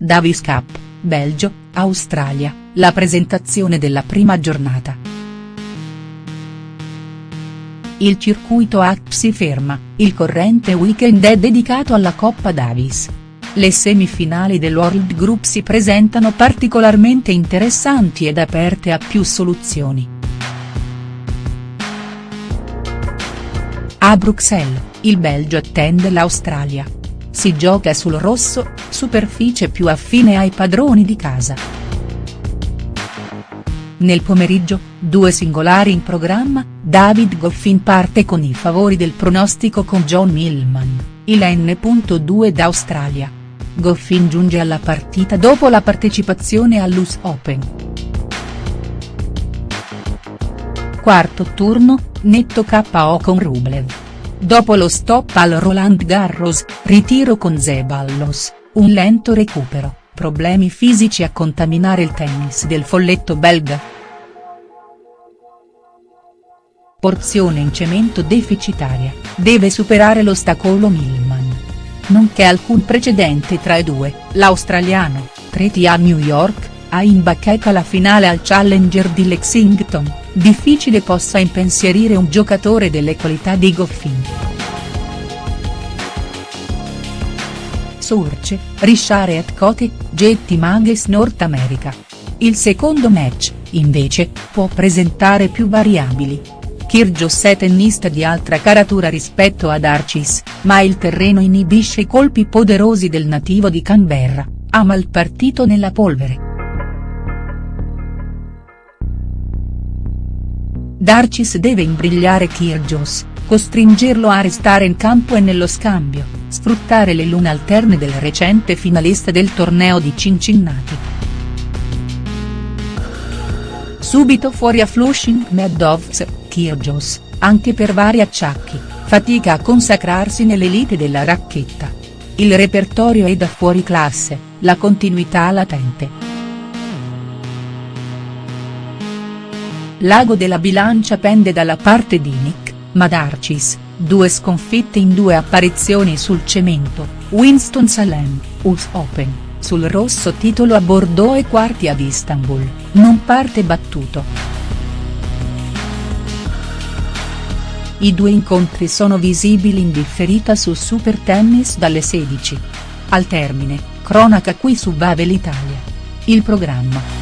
Davis Cup, Belgio, Australia, la presentazione della prima giornata. Il circuito ACP si ferma, il corrente weekend è dedicato alla Coppa Davis. Le semifinali dell'World Group si presentano particolarmente interessanti ed aperte a più soluzioni. A Bruxelles, il Belgio attende l'Australia. Si gioca sul rosso, superficie più affine ai padroni di casa. Nel pomeriggio, due singolari in programma, David Goffin parte con i favori del pronostico con John Millman, il N.2 d'Australia. Goffin giunge alla partita dopo la partecipazione all'US Open. Quarto turno, netto KO con Rublev. Dopo lo stop al Roland Garros, ritiro con Zeballos, un lento recupero, problemi fisici a contaminare il tennis del folletto belga. Porzione in cemento deficitaria, deve superare l'ostacolo Millman. Non c'è alcun precedente tra i due, l'australiano, treti a New York, ha imbaccato la finale al Challenger di Lexington, difficile possa impensierire un giocatore delle qualità di Goffin. Surce, Richard et Cote, Jetty Mages North America. Il secondo match, invece, può presentare più variabili. Kyrgios è tennista di altra caratura rispetto ad Arcis, ma il terreno inibisce i colpi poderosi del nativo di Canberra, ama il partito nella polvere. Darcis deve imbrigliare Kyrgios, costringerlo a restare in campo e nello scambio, sfruttare le lune alterne del recente finalista del torneo di Cincinnati. Subito fuori a Flushing Meadows, Kyrgios, anche per vari acciacchi, fatica a consacrarsi nell'elite della racchetta. Il repertorio è da fuori classe, la continuità latente. L'ago della bilancia pende dalla parte di Nick, ma Darcis, due sconfitte in due apparizioni sul cemento, Winston-Salem, US Open, sul rosso titolo a Bordeaux e quarti ad Istanbul, non parte battuto. I due incontri sono visibili in differita su Super Tennis dalle 16. Al termine, cronaca qui su Vavel Italia. Il programma.